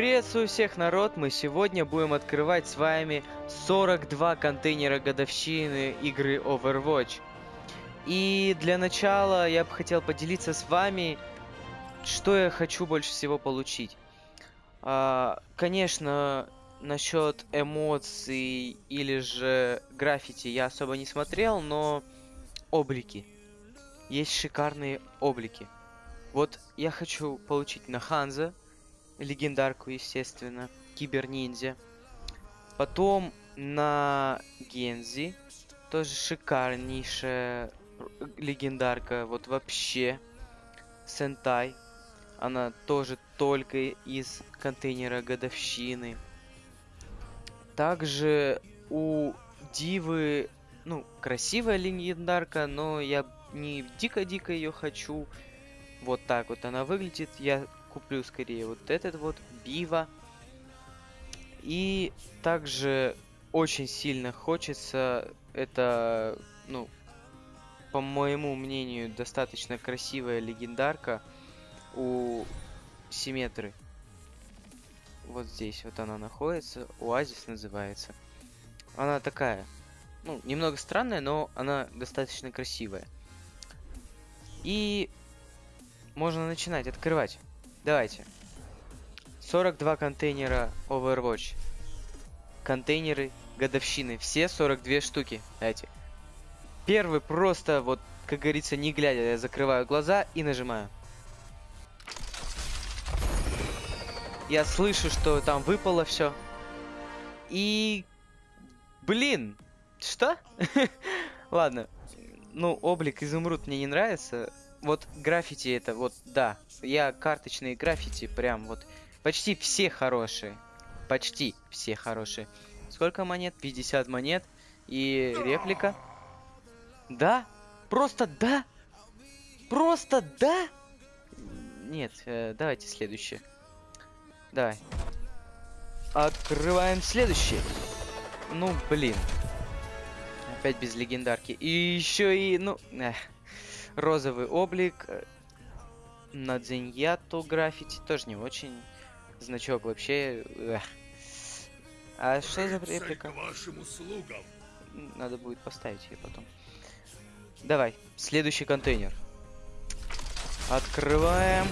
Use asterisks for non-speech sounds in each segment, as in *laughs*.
Приветствую всех, народ! Мы сегодня будем открывать с вами 42 контейнера годовщины игры Overwatch. И для начала я бы хотел поделиться с вами, что я хочу больше всего получить. А, конечно, насчет эмоций или же граффити я особо не смотрел, но облики. Есть шикарные облики. Вот я хочу получить на Ханза, легендарку, естественно, киберниндзя. Потом на Гензи, тоже шикарнейшая легендарка, вот вообще. Сентай, она тоже только из контейнера годовщины. Также у Дивы, ну, красивая легендарка, но я не дико-дико ее хочу. Вот так вот она выглядит. Я куплю скорее вот этот вот, Бива. И также очень сильно хочется, это, ну, по моему мнению, достаточно красивая легендарка у Симметры. Вот здесь вот она находится, Оазис называется. Она такая, ну, немного странная, но она достаточно красивая. И можно начинать открывать. Давайте. 42 контейнера Overwatch. Контейнеры годовщины. Все 42 штуки. Давайте. Первый просто, вот, как говорится, не глядя, я закрываю глаза и нажимаю. Я слышу, что там выпало все. И... Блин! Что? *laughs* Ладно. Ну, облик изумруд мне не нравится вот граффити это вот, да. Я карточные граффити прям вот почти все хорошие. Почти все хорошие. Сколько монет? 50 монет. И реплика. Да? Просто да? Просто да? Нет, э, давайте следующее. Давай. Открываем следующее. Ну, блин. Опять без легендарки. И еще и, ну... Эх розовый облик. Э, на Дзиньяту граффити тоже не очень. Значок вообще... Эх. А что за реплика? вашим услугам. Надо будет поставить ее потом. Давай, следующий контейнер. Открываем.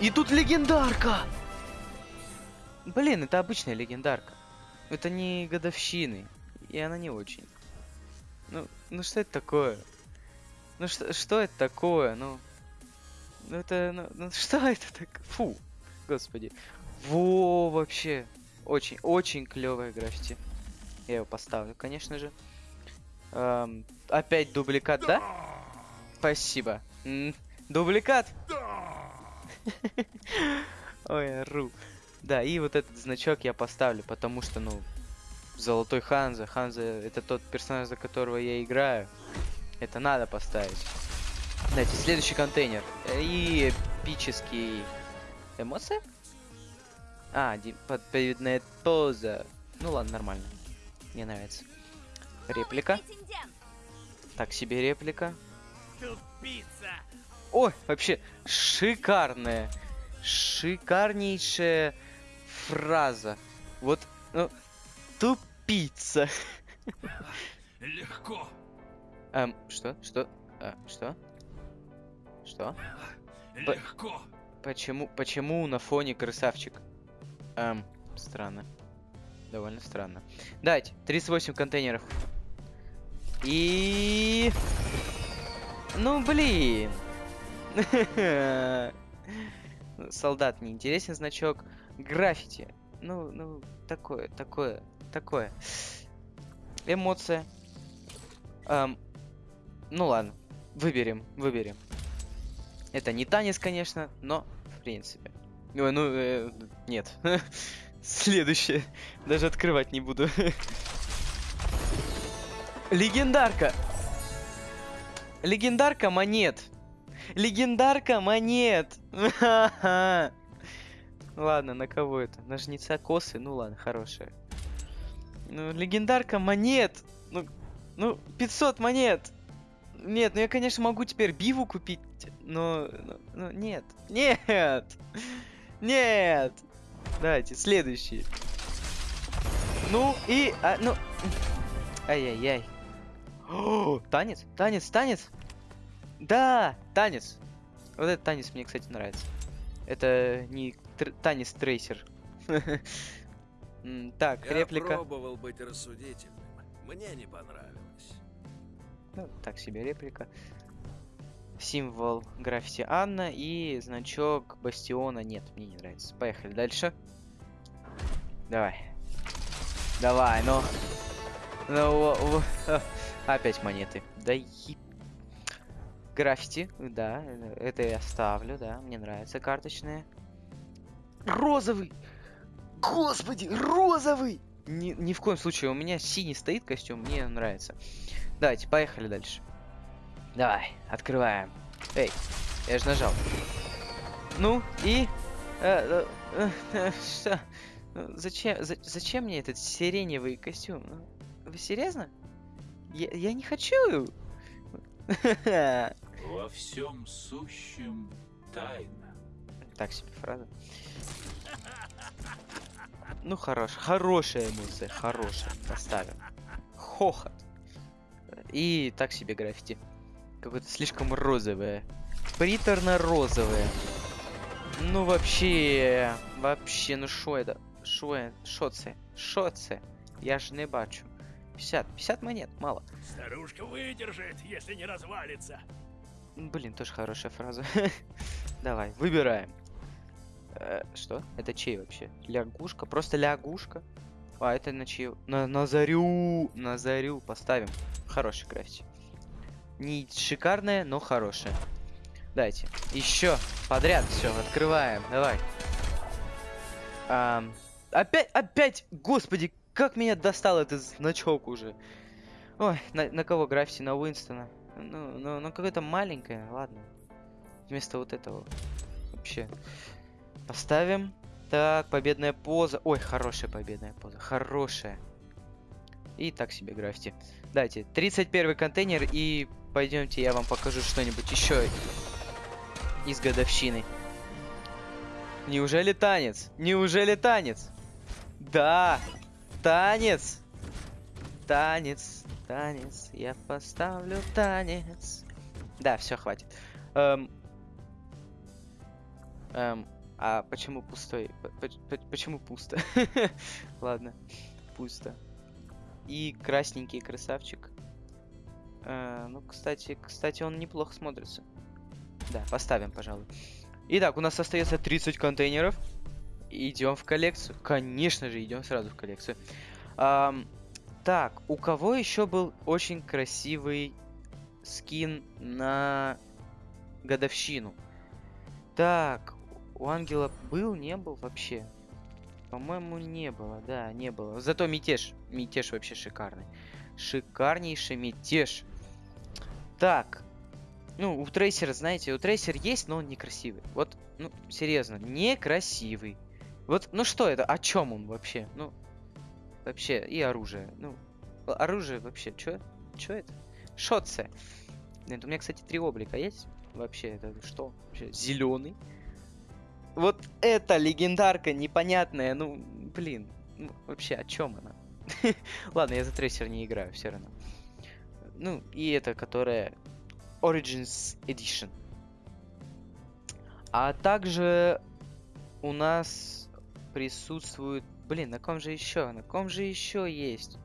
И тут легендарка! Блин, это обычная легендарка. Это не годовщины. И она не очень. Ну, ну что это такое? Ну что, что это такое? Ну, ну это, ну, ну что *laughs* это так? Фу, господи. Во, вообще, очень, очень клевая граффити. Я его поставлю, конечно же. Эм, опять дубликат, да? Спасибо. М -м, дубликат? *laughs* Ой, ру. Да, и вот этот значок я поставлю, потому что, ну, Золотой Ханза. Ханза это тот персонаж, за которого я играю. Это надо поставить. Давайте, следующий контейнер. И эпический... Эмоция? А, подповедная поза. Ну ладно, нормально. Мне нравится. Реплика. Так себе реплика. Ой, вообще шикарная. Шикарнейшая фраза. Вот, ну, тупица. Легко. Эм, что? Что? А, что? Что? Легко. почему, почему на фоне красавчик? Эм, странно. Довольно странно. Дайте, 38 контейнеров. И... Ну, блин. *laughs* Солдат не интересен значок. Граффити. Ну, ну, такое, такое, такое. Эмоция. Эм, ну ладно, выберем, выберем. Это не танец, конечно, но в принципе. Ой, ну, э, нет. *laughs* Следующее. Даже открывать не буду. Легендарка! Легендарка монет! Легендарка монет! *laughs* ладно, на кого это? На косы? Ну ладно, хорошая. Ну, легендарка монет! Ну, ну, 500 монет! Нет, ну я, конечно, могу теперь биву купить, но... но, нет. Нет! Нет! Давайте, следующий. Ну и... А, ну... Ай-яй-яй. Танец? Танец, танец? Да, танец. Вот этот танец мне, кстати, нравится. Это не тр- танец трейсер. *laughs* Так, Я реплика. пробовал быть рассудительным. Мне не понравилось. Ну, так себе реплика. Символ граффити Анна и значок Бастиона. Нет, мне не нравится. Поехали дальше. Давай. Давай, ну. Ну, *laughs* опять монеты. Да еб... Граффити, да, это я ставлю, да, мне нравится карточные. Розовый! Господи, розовый! Ни, ни в коем случае, у меня синий стоит костюм, мне нравится. Давайте, поехали дальше. Давай, открываем. Эй, я же нажал. Ну, и... э, э, э, что? Ну, Зачем, за- зачем мне этот сиреневый костюм? Ну, Вы серьезно? Я, я не хочу. *laughs* Во всем сущем тайна. Так себе фраза. Ну, хорош, хорошая эмоция, хорошая. Поставим. Хохот. И так себе граффити. Какое-то слишком розовое. Приторно-розовое. Ну, вообще... Вообще, ну шо это? Шо это? Шо це? Шо це? Я ж не бачу. 50. 50 монет, мало. Старушка выдержит, если не развалится. Блин, тоже хорошая фраза. *laughs* Давай, выбираем. Э, что? Это чей вообще? Лягушка? Просто лягушка? А, это на чью? На, на зарю! На зарю поставим. Хороший граффити. Не шикарное, но хорошее. Дайте. Еще подряд все, открываем. Давай. Ам, опять, опять, господи, как меня достал этот значок уже. Ой, на, на кого граффити? На Уинстона. Ну, ну, ну какое-то маленькое, ладно. Вместо вот этого. Вообще. Поставим. Так, победная поза. Ой, хорошая победная поза. Хорошая. И так себе граффити. Дайте, 31 контейнер и пойдемте я вам покажу что-нибудь еще из годовщины. Неужели танец? Неужели танец? Да, танец. Танец, танец, я поставлю танец. Да, все, хватит. Эм, эм, а почему пустой? П- п- п- Почему пусто? *laughs* Ладно, пусто. И красненький красавчик. Э, ну, кстати, кстати, он неплохо смотрится. Да, поставим, пожалуй. Итак, у нас остается 30 контейнеров. Идем в коллекцию. Конечно же, идем сразу в коллекцию. Ам, так, у кого еще был очень красивый скин на годовщину? Так, у Ангела был, не был вообще? По-моему, не было, да, не было. Зато мятеж. Мятеж вообще шикарный. Шикарнейший мятеж. Так. Ну, у Трейсера, знаете, у Трейсер есть, но он некрасивый. Вот, ну, серьезно, некрасивый. Вот, ну что это? О чем он вообще? Ну, вообще, и оружие. Ну, оружие вообще, чё? Чё это? Шотце. Нет, у меня, кстати, три облика есть. Вообще, это что? Вообще, зеленый. Вот эта легендарка непонятная, ну, блин. Ну, вообще, о чем она? *laughs* Ладно, я за трейсер не играю, все равно. Ну, и это, которая Origins Edition. А также у нас присутствует... Блин, на ком же еще? На ком же еще есть?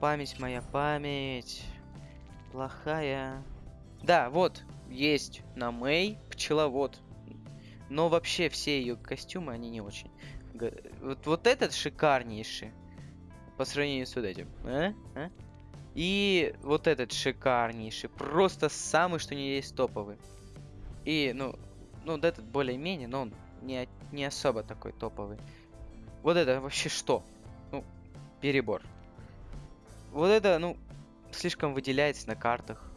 Память моя, память. Плохая. Да, вот, есть на Мэй пчеловод. Но вообще все ее костюмы, они не очень. Вот, вот этот шикарнейший. По сравнению с вот этим. А? А? И вот этот шикарнейший. Просто самый, что не есть топовый. И, ну, ну, вот этот более-менее, но он не, не особо такой топовый. Вот это вообще что? Ну, перебор. Вот это, ну, слишком выделяется на картах.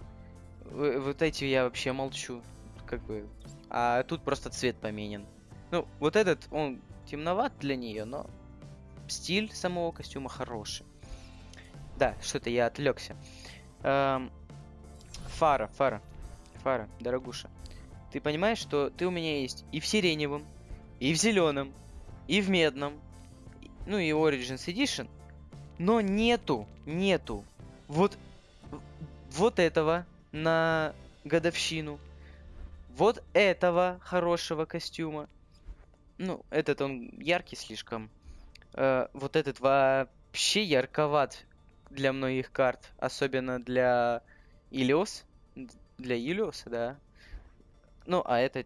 Вот эти я вообще молчу. Как бы. А тут просто цвет поменен. Ну, вот этот, он темноват для нее, но стиль самого костюма хороший. Да, что-то я отвлекся. Эм, Фара, Фара, Фара, дорогуша. Ты понимаешь, что ты у меня есть и в сиреневом, и в зеленом, и в медном, ну и Origins Edition, но нету, нету вот, вот этого на годовщину, вот этого хорошего костюма. Ну, этот он яркий слишком. Э, вот этот вообще ярковат для многих карт, особенно для Илиос. Для Илиоса, да. Ну, а это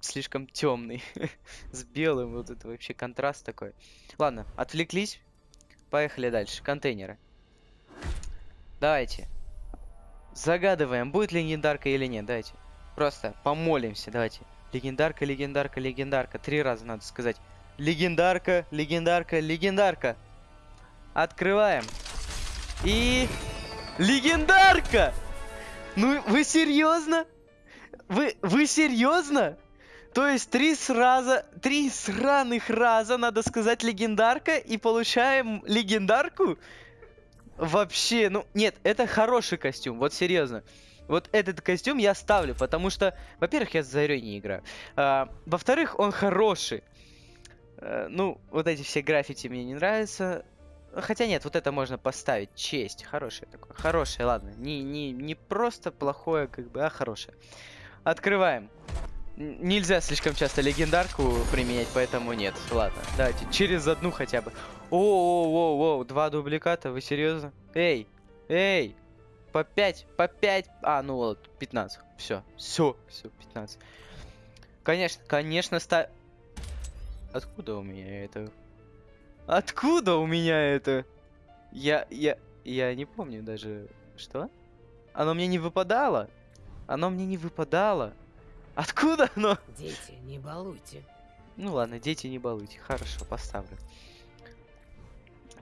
слишком темный. *laughs* С белым, вот это вообще контраст такой. Ладно, отвлеклись. Поехали дальше. Контейнеры. Давайте. Загадываем, будет легендарка или нет. Давайте. Просто помолимся, давайте. Легендарка, легендарка, легендарка. Три раза надо сказать. Легендарка, легендарка, легендарка. Открываем. И... Легендарка! Ну, вы серьезно? Вы, вы серьезно? То есть три сраза, три сраных раза, надо сказать, легендарка, и получаем легендарку? Вообще, ну, нет, это хороший костюм, вот серьезно. Вот этот костюм я ставлю, потому что, во-первых, я с Зарей не играю. А, во-вторых, он хороший. Э, ну, вот эти все граффити мне не нравятся. Хотя нет, вот это можно поставить. Честь. Хорошее такое. Хорошее, ладно. Не, не, не просто плохое, как бы, а хорошее. Открываем. Нельзя слишком часто легендарку применять, поэтому нет. Ладно, давайте через одну хотя бы. О-о-о-о, два дубликата, вы серьезно? Эй, эй, по 5, по 5. А, ну вот, 15. Все, все, все, 15. Конечно, конечно, ста... Откуда у меня это? Откуда у меня это? Я, я, я не помню даже. Что? Оно мне не выпадало? Оно мне не выпадало. Откуда оно? Дети, не балуйте. Ну ладно, дети не балуйте. Хорошо, поставлю.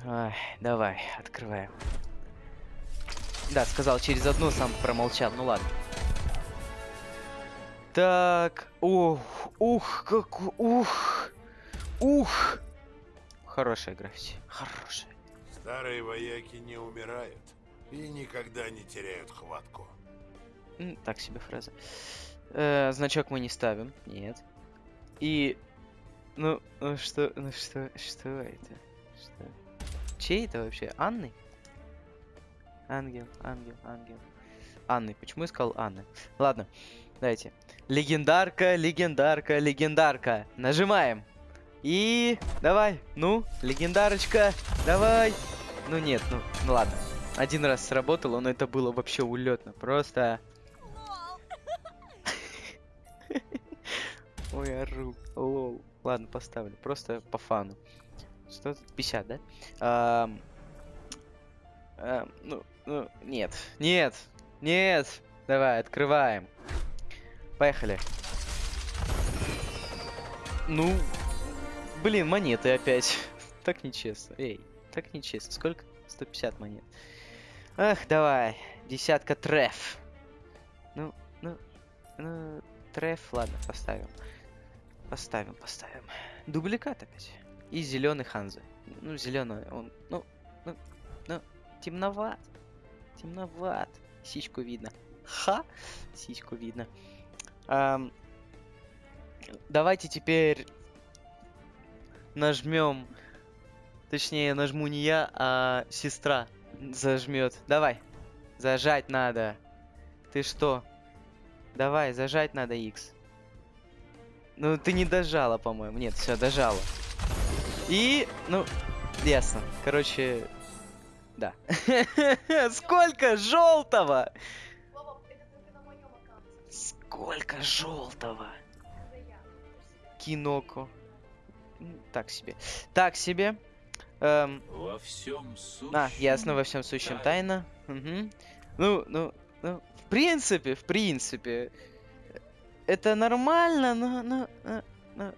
Ай, давай, открываем. Да, сказал через одну, сам промолчал. Ну ладно. Так, ух, ух, как, ух, ух. Хорошая граффити, хорошая. Старые вояки не умирают и никогда не теряют хватку. Так себе фраза. Э, значок мы не ставим, нет. И, ну, ну что, ну что, что это? Что? Чей это вообще? Анны? Ангел, ангел, ангел. Анны. Почему я сказал Анны? Ладно, давайте. Легендарка, легендарка, легендарка. Нажимаем. И давай, ну, легендарочка, давай. Ну нет, ну, ну ладно. Один раз сработало, но это было вообще улетно. Просто... *laughs* Ой, ору. Лол. Ладно, поставлю. Просто по фану. Что тут? 50, да? Ну, ну, нет. Нет. Нет. Давай, открываем. Поехали. Ну, блин, монеты опять. *laughs* так нечестно. Эй, так нечестно. Сколько? 150 монет. Ах, давай. Десятка треф. Ну, ну, ну, треф, ладно, поставим. Поставим, поставим. Дубликат опять. И зеленый Ханза. Ну, зеленый, он, ну, ну, ну, темноват. Темноват. Сиську видно. Ха! Сиську видно. Ам, давайте теперь нажмем. Точнее, нажму не я, а сестра зажмет. Давай. Зажать надо. Ты что? Давай, зажать надо X. Ну, ты не дожала, по-моему. Нет, все, дожала. И, ну, ясно. Короче, да. *laughs* Сколько желтого? Сколько желтого? Киноко. Так себе. Так себе. Эм, Во всем сущем. а, ясно, во всем сущем тайна. Мгм. Ну, ну, ну, в принципе, в принципе, это нормально, но, но, но- но-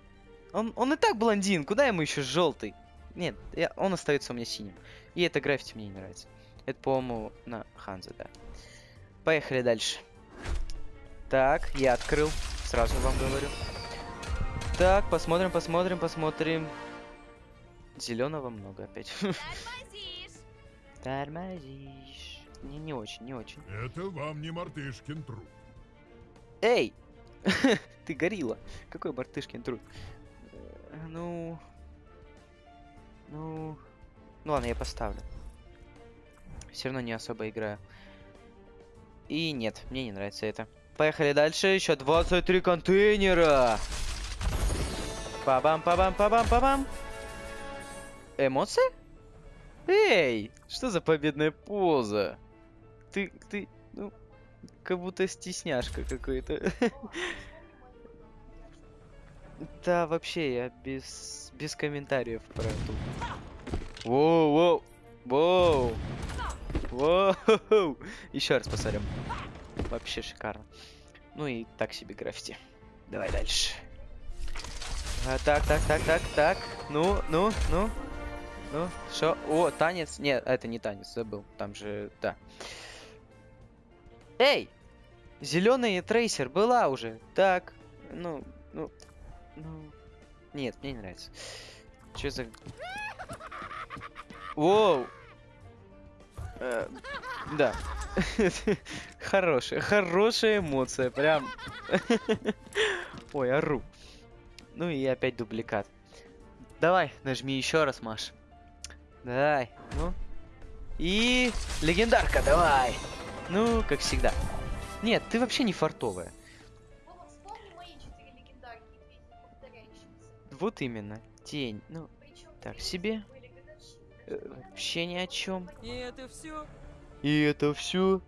он, он и так блондин, куда ему еще желтый? Нет, я- он остается у меня синим. И это граффити мне не нравится. Это, по-моему, на Ханзе, да. Поехали дальше. Так, я открыл, сразу вам говорю. Так, посмотрим, посмотрим, посмотрим. Зеленого много опять. Тормозишь. Не, не очень, не очень. Это вам не мартышкин труд. Эй! *laughs* Ты горилла. Какой Бартышкин труд? Э, Ну... Ну, ну ладно, я поставлю. Все равно не особо играю. И нет, мне не нравится это. Поехали дальше. Еще 23 контейнера. Па-бам, па-бам, па-бам, па-бам. Эмоции? Эй, что за победная поза? Ты, ты, ну, как будто стесняшка какой-то. *laughs* Да, вообще, я без, без комментариев про эту. Воу, воу, воу. Воу. Еще раз посмотрим. Вообще шикарно. Ну и так себе граффити. Давай дальше. А, так, так, так, так, так. Ну, ну, ну. Ну, что? О, танец. Нет, это не танец, забыл. Там же, да. Эй! Зеленый трейсер была уже. Так, ну, ну, ну. Нет, мне не нравится. Что за... Воу! Э, да. *laughs* Хорошая, хорошая эмоция, прям. *laughs* Ой, ору. Ну и опять дубликат. Давай, нажми еще раз, Маш. Давай, ну. И легендарка, давай. Ну, как всегда. Нет, ты вообще не фартовая. Вова, вспомни мои четыре легендарки, две повторяющиеся. Вот именно. Тень. Ну, Причем Так себе. э, вообще ни о чем. И это все? И это все.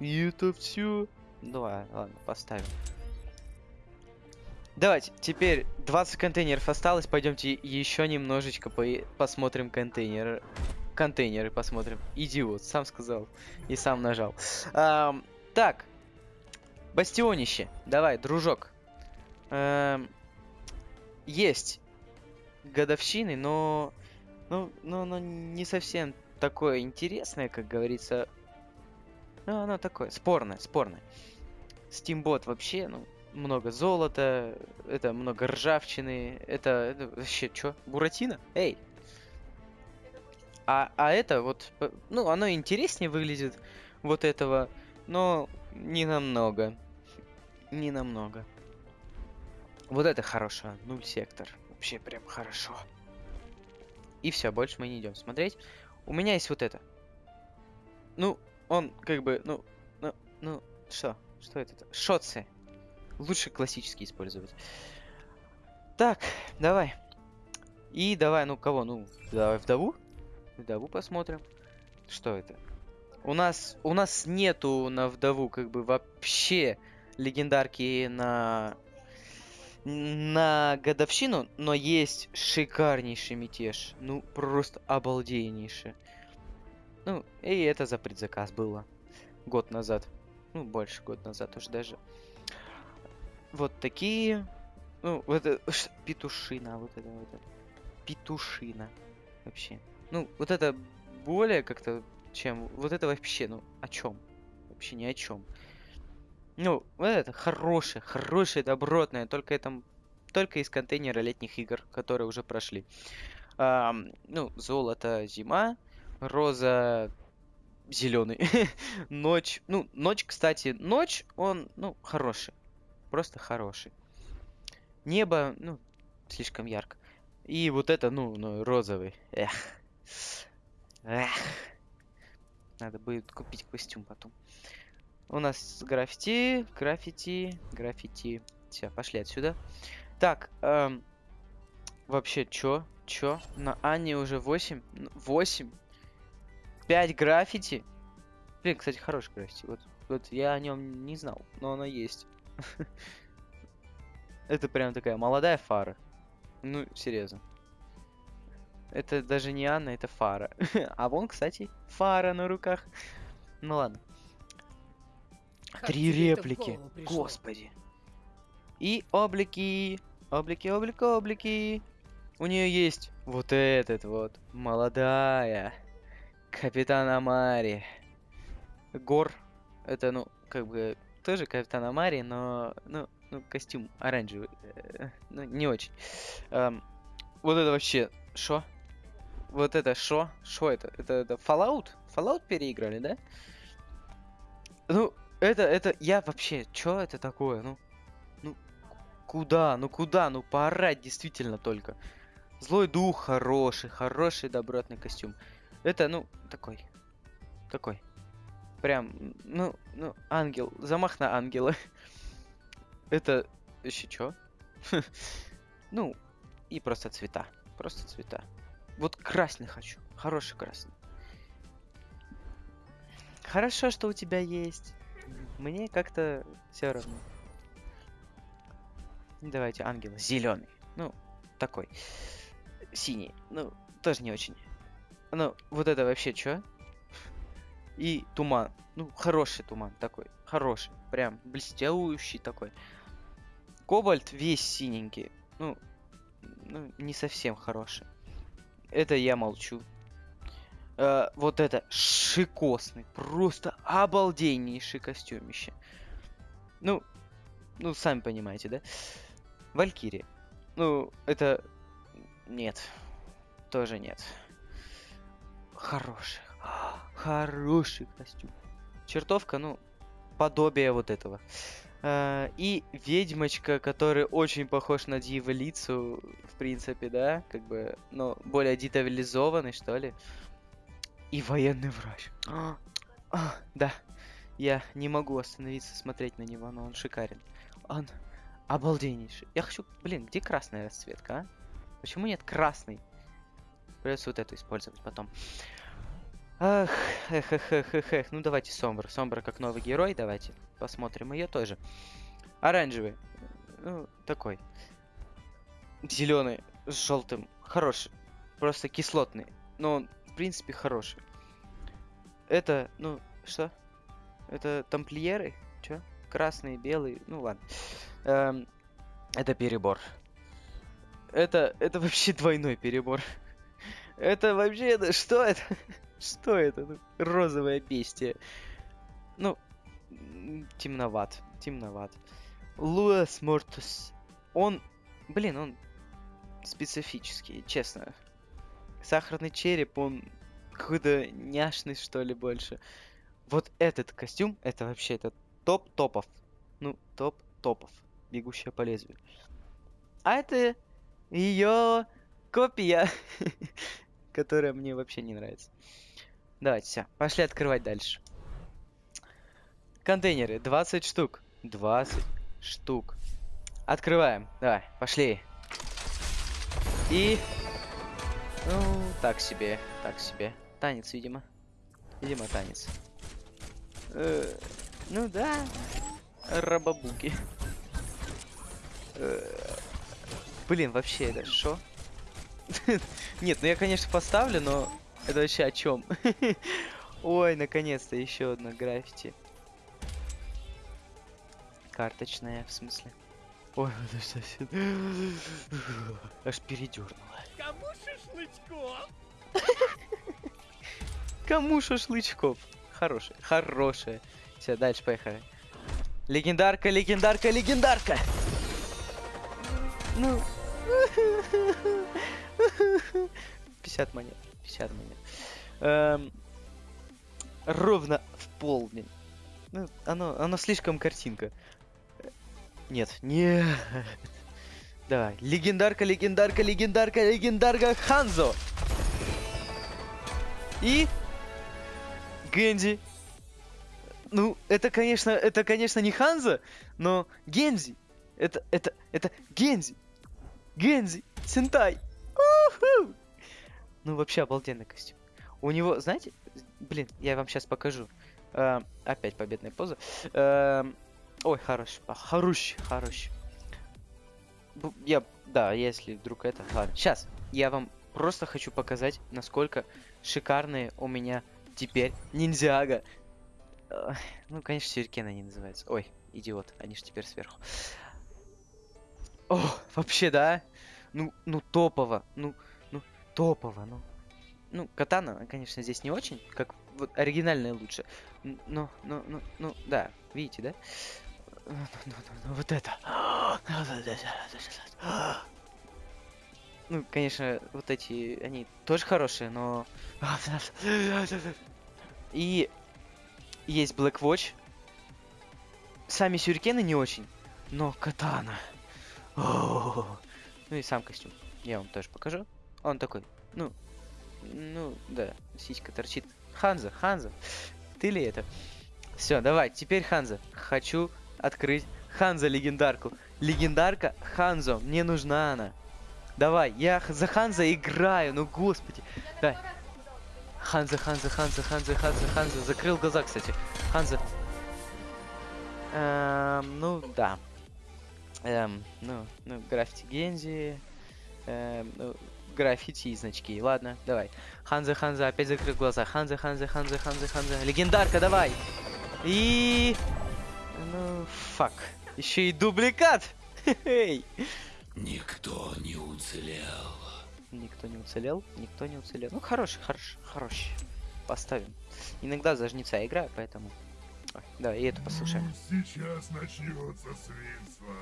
И это все. Давай, ладно, поставим. Давайте, теперь 20 контейнеров осталось. Пойдемте еще немножечко по посмотрим контейнеры. Контейнеры посмотрим. Идиот, сам сказал и сам нажал. Ам, так, бастионище. Давай, дружок. Эм, есть годовщины, но, ну, но, но не совсем такое интересное, как говорится. Ну, оно такое, спорное, спорное. Steamбот вообще, ну, много золота, это много ржавчины, это, это вообще, чё, Буратино? Эй! А, а это вот, ну, оно интереснее выглядит вот этого, но не намного. Не намного. Вот это хорошо, нуль сектор. Вообще прям хорошо. И все, больше мы не идем смотреть. У меня есть вот это. Ну, он как бы, ну, ну, ну, что? Что это? Шотсы. Лучше классический использовать. Так, давай. И давай, ну кого? Ну, давай вдову. Вдову посмотрим. Что это? У нас, у нас нету на вдову как бы вообще легендарки на на годовщину, но есть шикарнейший мятеж. Ну, просто обалденнейший. Ну, и это за предзаказ было. Год назад. Ну, больше год назад уже даже. Вот такие. Ну, вот это... Петушина, вот это вот это. Петушина. Вообще. Ну, вот это более как-то, чем... Вот это вообще, ну, о чем? Вообще ни о чем. Ну, вот это хорошее, хорошее, добротное, только это... Только из контейнера летних игр, которые уже прошли. Ам, ну, золото, зима, роза, зеленый. *laughs* ночь. Ну, ночь, кстати, ночь, он, ну, хороший. Просто хороший. Небо, ну, слишком ярко. И вот это, ну, ну розовый. Эх. Эх. Надо будет купить костюм потом. У нас граффити, граффити, граффити. Все, пошли отсюда. Так, эм, вообще, чё? Чё? На Анне уже 8? 8? 5 граффити? Блин, кстати, хороший граффити. Вот, вот я о нем не знал, но оно есть. *laughs* Это прям такая молодая фара. Ну, серьезно. Это даже не Анна, это фара. *laughs* А вон, кстати, фара на руках. Ну ладно. Как Три реплики. Господи. И облики. Облики, облики, облики. У нее есть вот этот вот. Молодая. Капитан Амари. Гор. Это, ну, как бы, тоже Капитан Амари, но, ну, ну, костюм оранжевый. э, Ну, не очень. Ам, вот это вообще, шо? Вот это шо? Шо это? Это, это Fallout? Fallout переиграли, да? Ну, это, это, я вообще, чё это такое? Ну, ну, куда, ну куда, ну поорать действительно только. Злой дух хороший, хороший добротный костюм. Это, ну, такой. Такой. Прям, ну, ну, ангел. Замах на ангела. *laughs* Это еще чё? *laughs* Ну, и просто цвета. Просто цвета. Вот красный хочу. Хороший красный. Хорошо, что у тебя есть. Мне как-то все равно. Давайте ангела. Зеленый. Ну, такой. Синий. Ну, тоже не очень. Ну, вот это вообще что? И туман. Ну, хороший туман такой. Хороший. Прям блестящий такой. Кобальт весь синенький. Ну, ну не совсем хороший. Это я молчу. Э, вот это шикосный. Просто обалденнейший костюмище. Ну, ну, сами понимаете, да? Валькирия. Ну, это... Нет. Тоже нет. Хороший. Хороший костюм. Чертовка, ну, подобие вот этого. А, и ведьмочка, который очень похож на дьяволицу, в принципе, да, как бы, но более детализованный, что ли. И военный врач. А, *gasps* а, да, я не могу остановиться смотреть на него, но он шикарен. Он обалденнейший. Я хочу, блин, где красная расцветка, а? Почему нет красной? Придется вот эту использовать потом. Ах, эх, эх, эх, эх, эх. Ну давайте Сомбр. Сомбр как новый герой, давайте посмотрим ее тоже. Оранжевый. Ну, такой. Зеленый с желтым. Хороший. Просто кислотный. Но он, в принципе, хороший. Это, ну, что? Это тамплиеры? Чё? Красный, белый. Ну ладно. Эм, это перебор. Это, это вообще *laughs* двойной перебор. Это вообще, это, что это? Что это? Ну, розовое бестие. Ну, темноват, темноват. Луэс Мортус. Он, блин, он специфический, честно. Сахарный череп, он какой-то няшный, что ли, больше. Вот этот костюм, это вообще это топ топов. Ну, топ топов. Бегущая по лезвию. А это ее копия, *laughs* которая мне вообще не нравится. Давайте, все, пошли открывать дальше. Контейнеры, 20 штук. 20 штук. Открываем. Давай, пошли. И... Ну, так себе, так себе. Танец, видимо. Видимо, танец. Э, ну да. Рабабуки. Э, блин, вообще это что? *laughs* Нет, ну я, конечно, поставлю, но это вообще о чем? *laughs* Ой, наконец-то еще одна граффити. Карточная, в смысле. Ой, это совсем... Аж передернуло. Кому шашлычков? Кому шашлычков? Хорошая, хорошая. Все, дальше поехали. Легендарка, легендарка, легендарка! Ну... *laughs* 50 монет. 50 монет. Эм, ровно в полдень. Ну, оно, оно слишком картинка. Нет, нет. Давай. Легендарка, легендарка, легендарка, легендарка Ханзо. И... Гензи. Ну, это, конечно, это, конечно, не Ханзо, но Гензи. Это, это, это Гензи. Гензи. Сентай. Ну, вообще обалденный костюм. У него, знаете, блин, я вам сейчас покажу. Э, опять победная поза. Э, ой, хорош, хорош, хорош. Бу- Я, да, если вдруг это, ладно. Сейчас, я вам просто хочу показать, насколько шикарные у меня теперь ниндзяга. Э, Ну, конечно, сюрикен они называются. Ой, идиот, они же теперь сверху. О, вообще, да? Ну, ну топово, ну, ну топово, ну. Ну, катана, конечно, здесь не очень, как вот оригинальная лучше. Н- Но, но, ну, ну, да, видите, да? Ну, ну, ну, ну, вот это. Ну, конечно, вот эти, они тоже хорошие, но... И есть Black Watch. Сами сюрикены не очень, но катана. Ну и сам костюм. Я вам тоже покажу. Он такой, ну, ну, да, сиська торчит. Ханза, Ханза, ты ли это? Все, давай, теперь Ханза. Хочу открыть Ханза легендарку. Легендарка Ханзо, мне нужна она. Давай, я за Ханза играю, ну господи. Давай. Ханза, Ханза, Ханза, Ханза, Ханза, Ханза. Закрыл глаза, кстати. Ханза. Эм, ну, да. Эм, ну, ну, граффити Гензи. Эм, ну, граффити и значки. Ладно, давай. Ханза, Ханза, опять закрыл глаза. Ханза, Ханза, Ханза, Ханза, Ханза. Легендарка, давай. И... Ну, фак. Еще и дубликат. Эй. Никто не уцелел. Никто не уцелел, никто не уцелел. Ну, хороший, хороший, хороший. Поставим. Иногда за жнеца играю, поэтому... Ой, давай, и эту послушаем. Сейчас начнется свинство.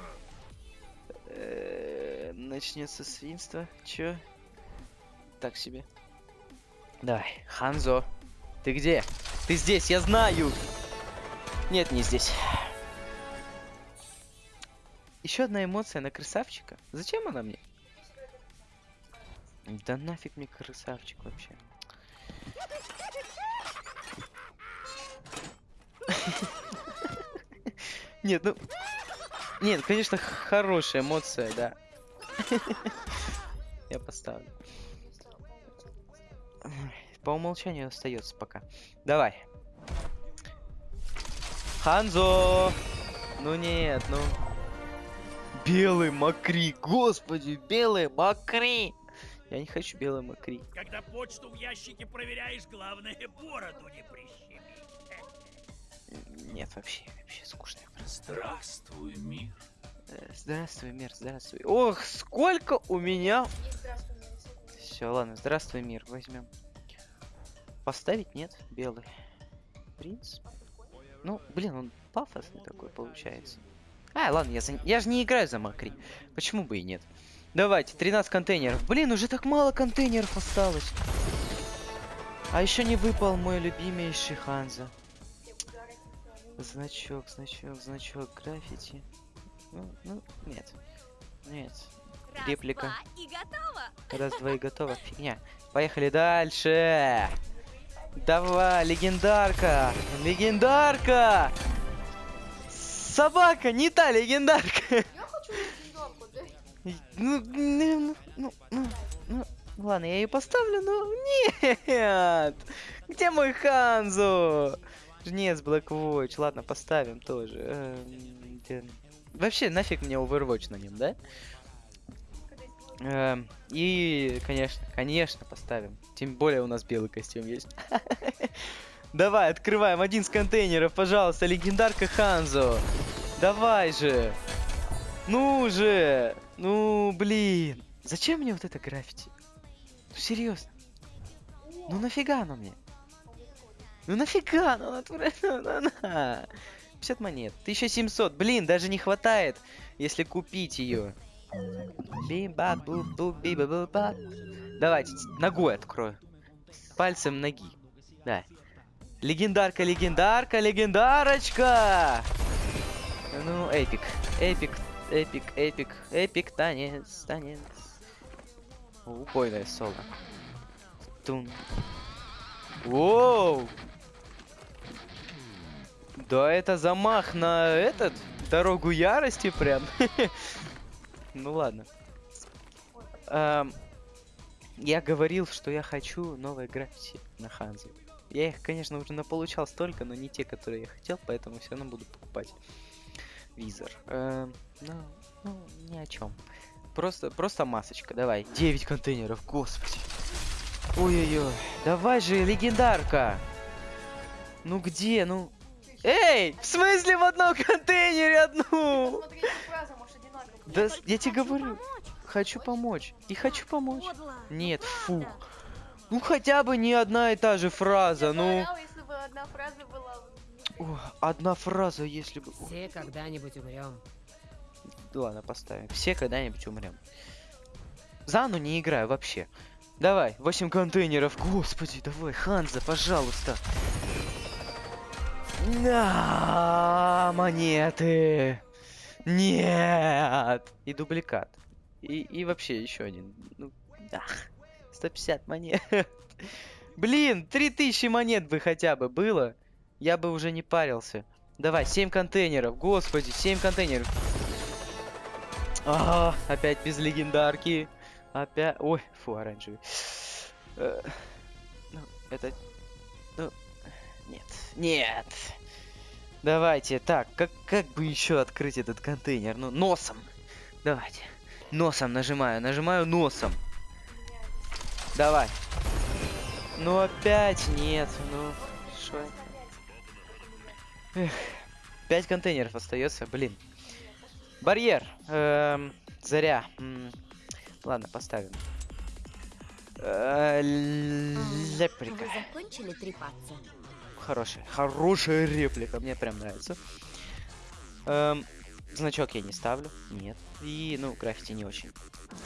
Э, Начнется свинство. Чё? Так себе. Давай, Ханзо. Ты где? Ты здесь, я знаю! Нет, не здесь. Еще одна эмоция на красавчика. Зачем она мне? Да нафиг мне красавчик вообще. *laughs* Нет, ну... Нет, конечно, хорошая эмоция, да. *laughs* Я поставлю. По умолчанию остается пока. Давай. Ханзо! Ну нет, ну. Белый макри, господи, белый макри! Я не хочу белый макри. Когда почту в ящике проверяешь, главное *laughs* бороду не прищемить. Нет, вообще, вообще скучно. Здравствуй, мир. Э, Здравствуй, мир, здравствуй. Ох, сколько у меня... Все, ладно, здравствуй, мир, возьмем. Поставить нет, белый. Принц. Ну, блин, он пафосный такой получается. А, ладно, я, за... я же не играю за Макри. Почему бы и нет? Давайте, 13 контейнеров. Блин, уже так мало контейнеров осталось. А еще не выпал мой любимейший Ханза. Значок, значок, значок, граффити. Ну, ну, нет. Нет. Реплика. и готово. Раз, два и готово. Фигня. Поехали дальше. Давай, легендарка. Легендарка. Собака, не та легендарка. Я хочу легендарку, да? Ну, ну, ну, ну, ну, ладно, я ее поставлю, но нет. Где мой Ханзо? Жнец Black Watch. Ладно, поставим тоже. Эм, Вообще, нафиг мне Overwatch на нем, да? Эм, И, конечно, конечно, поставим. Тем более у нас белый костюм есть. *laughs* Давай, открываем один из контейнеров, пожалуйста, легендарка Ханзо. Давай же. Ну же. Ну, блин. Зачем мне вот это граффити? Ну, серьезно. Ну, нафига оно мне? Ну, нафига оно? *laughs* Ну, на. 50 монет. 1700. Блин, даже не хватает, если купить ее. Бим-ба, бу-бу, биба-бу-ба. Давайте, ногой открою. Пальцем ноги. Да. Легендарка, легендарка, легендарочка! Ну, эпик. Эпик, эпик, эпик, эпик, танец, танец. Убойное соло. Тун. Воу! Да это замах на этот, дорогу ярости прям. *laughs* Ну ладно. Эм, я говорил, что я хочу новые граффити на Ханзе. Я их, конечно, уже наполучал столько, но не те, которые я хотел, поэтому все равно буду покупать. Визор. Эм, ну, ну, ни о чем. Просто, просто масочка, давай. 9 контейнеров, господи. Ой-ой-ой. Давай же, легендарка. Ну где, ну... Эй, в смысле в одном контейнере одну? Да, я тебе говорю, хочу помочь. И хочу помочь. Нет, фу. Ну хотя бы не одна и та же фраза, ну. одна фраза была... О, одна фраза, если бы... Все когда-нибудь умрем. Ладно, поставим. Все когда-нибудь умрем. Зану не играю вообще. Давай, 8 контейнеров. Господи, давай, Ханза, пожалуйста. На монеты. Нет. И дубликат. И, и вообще еще один. Ну, ах, 150 монет. *laughs* Блин, 3000 монет бы хотя бы было. Я бы уже не парился. Давай, 7 контейнеров. Господи, 7 контейнеров. А, опять без легендарки. Опять... Ой, фу, оранжевый. Э, Ну, это... Ну, нет. Нет. Давайте, так, как, как бы еще открыть этот контейнер? Ну, носом. Давайте. Носом нажимаю, нажимаю носом. Давай. Ну опять нет, ну что это? Эх, пять контейнеров остается, блин. Барьер. Эм, заря. М, Ладно, поставим. Э, Леприка. Вы закончили трепаться? Хорошая, хорошая реплика, мне прям нравится. Эм, значок я не ставлю, нет. И, ну, граффити не очень.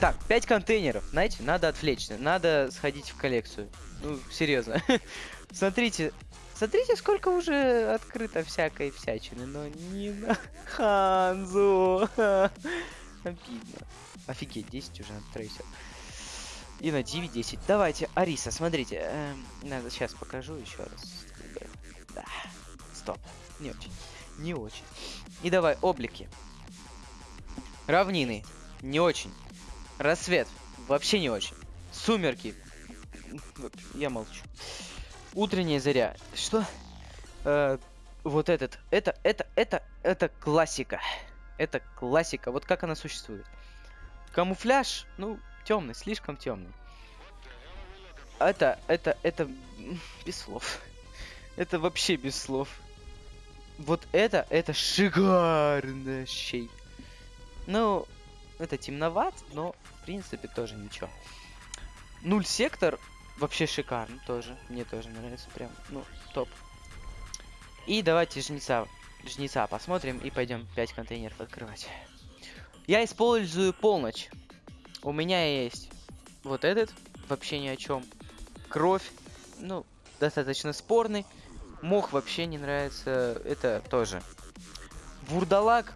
Так, 5 контейнеров, знаете, надо отвлечься, надо сходить в коллекцию. Ну, серьезно. *laughs* Смотрите, смотрите, сколько уже открыто всякой всячины, но не на Ханзу. *laughs* Обидно. Офигеть, 10 уже трейсер. И на 9 10. Давайте, Ариса, смотрите. эм, надо сейчас покажу еще раз. Да. Стоп. Не очень. Не очень. И давай, облики. Равнины. Не очень. Рассвет. Вообще не очень. Сумерки. Я молчу. Утренняя заря. Что? Э, вот этот. Это, это, это, это классика. Это классика. Вот как она существует. Камуфляж, ну, темный, слишком темный. Это, это, это без слов. Это вообще без слов. Вот это, это шикарно щей. Ну, это темноват, но в принципе тоже ничего. Нуль сектор вообще шикарно тоже. Мне тоже нравится прям, ну, топ. И давайте жнеца, жнеца посмотрим и пойдем 5 контейнеров открывать. Я использую полночь. У меня есть вот этот, вообще ни о чем. Кровь, ну, достаточно спорный. Мох вообще не нравится, это тоже. Вурдалак,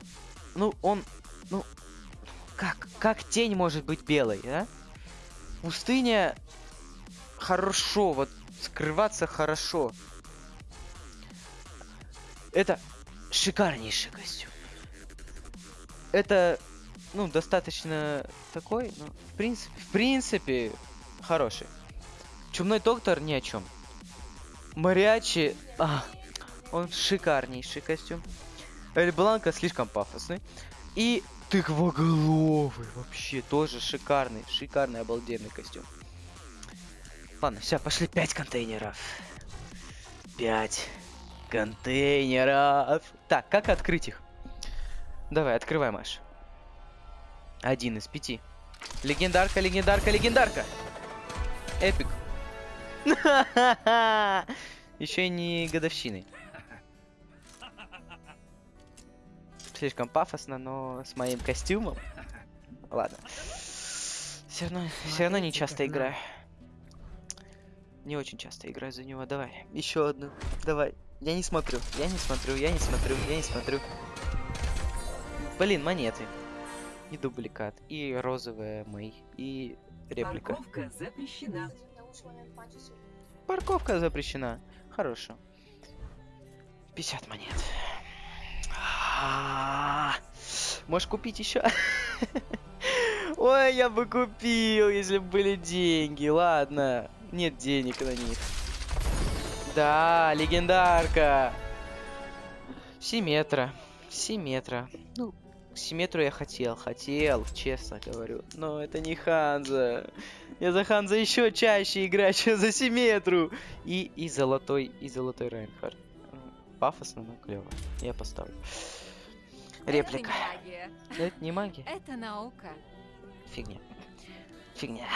ну, он, ну, как, как тень может быть белой, а? Пустыня хорошо, вот скрываться хорошо. Это шикарнейший костюм. Это, ну, достаточно такой, ну, в принципе, в принципе, хороший. Чумной доктор ни о чем. Мариачи, а, он шикарнейший костюм. Эль Бланка слишком пафосный. И тыквоголовый вообще тоже шикарный, шикарный, обалденный костюм. Ладно, все, пошли 5 контейнеров. 5 контейнеров. Так, как открыть их? Давай, открывай, Маш. Один из пяти. Легендарка, легендарка, легендарка. Эпик. Еще и не годовщины. Слишком пафосно, но с моим костюмом. Ладно. Все равно, все равно не часто играю. Не очень часто играю за него. Давай, еще одну. Давай. Я не смотрю, я не смотрю, я не смотрю, я не смотрю. Блин, монеты. И дубликат, и розовая Мэй, и реплика. Парковка запрещена. Парковка запрещена. Хорошо. 50 монет. А, Можешь купить еще? *laughs* Ой, я бы купил, если бы были деньги. Ладно, нет денег на них. Да, легендарка. Симметра. Симметра. Ну, Симметру я хотел, хотел, честно говорю. Но это не Ханза. Я за Ханза еще чаще играю, *laughs* чем за Симметру. И, и золотой, и золотой Райнхард. М, Пафосно, но клево. Я поставлю. Реплика. Это не магия. Это не магия. Это наука. Фигня. Фигня.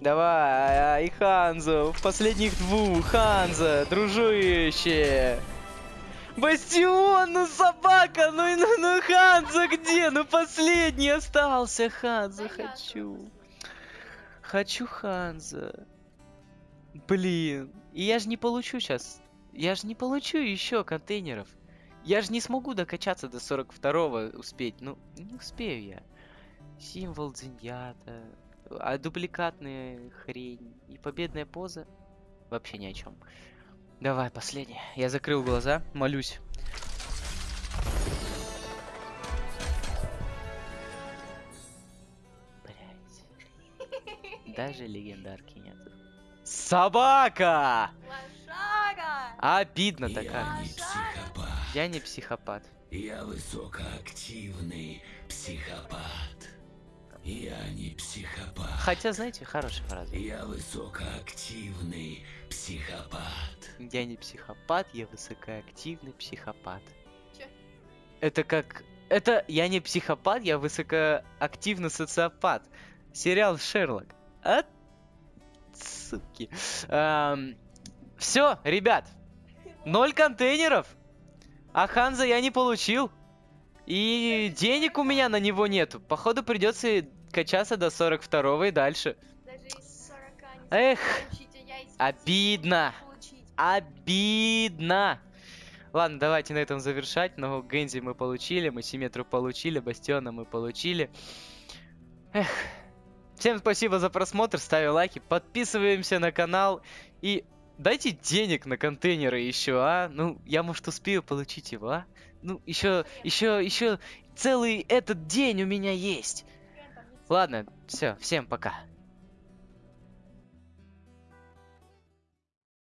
Давай, и Ханзо, в последних двух, Ханза, дружище. Бастион, ну собака, ну, ну, ну Ханза где? Ну последний остался, Ханза, хочу. Хочу Ханза. Блин, и я же не получу сейчас. Я же не получу еще контейнеров. Я же не смогу докачаться до 42-го успеть. Ну, не успею я. Символ Дзиньята. А дубликатная хрень. И победная поза. Вообще ни о чем. Давай, последний. Я закрыл глаза, молюсь. Блять. Даже легендарки нет. Собака! Лошара! Обидно-то Я как. не психопат. Я не психопат. Я высокоактивный психопат. Я не психопат. Хотя, знаете, хорошая фраза. Я высокоактивный психопат. Я не психопат, я высокоактивный психопат. Чё? Это как... Это я не психопат, я высокоактивный социопат. Сериал Шерлок. А? Суки. Все, ребят. Ноль контейнеров. А Ханза я не получил. И денег у меня на него нету. Походу придется качаться до 42 и дальше. Даже из 40 не Эх, смогу получить, я из 50 обидно. Обидно. Ладно, давайте на этом завершать. Но Гэнзи мы получили, мы Симметру получили, Бастиона мы получили. Эх. Всем спасибо за просмотр, ставим лайки, подписываемся на канал и дайте денег на контейнеры еще, а? Ну, я может успею получить его, а? Ну, еще, еще, еще целый этот день у меня есть. Ладно, все, всем пока.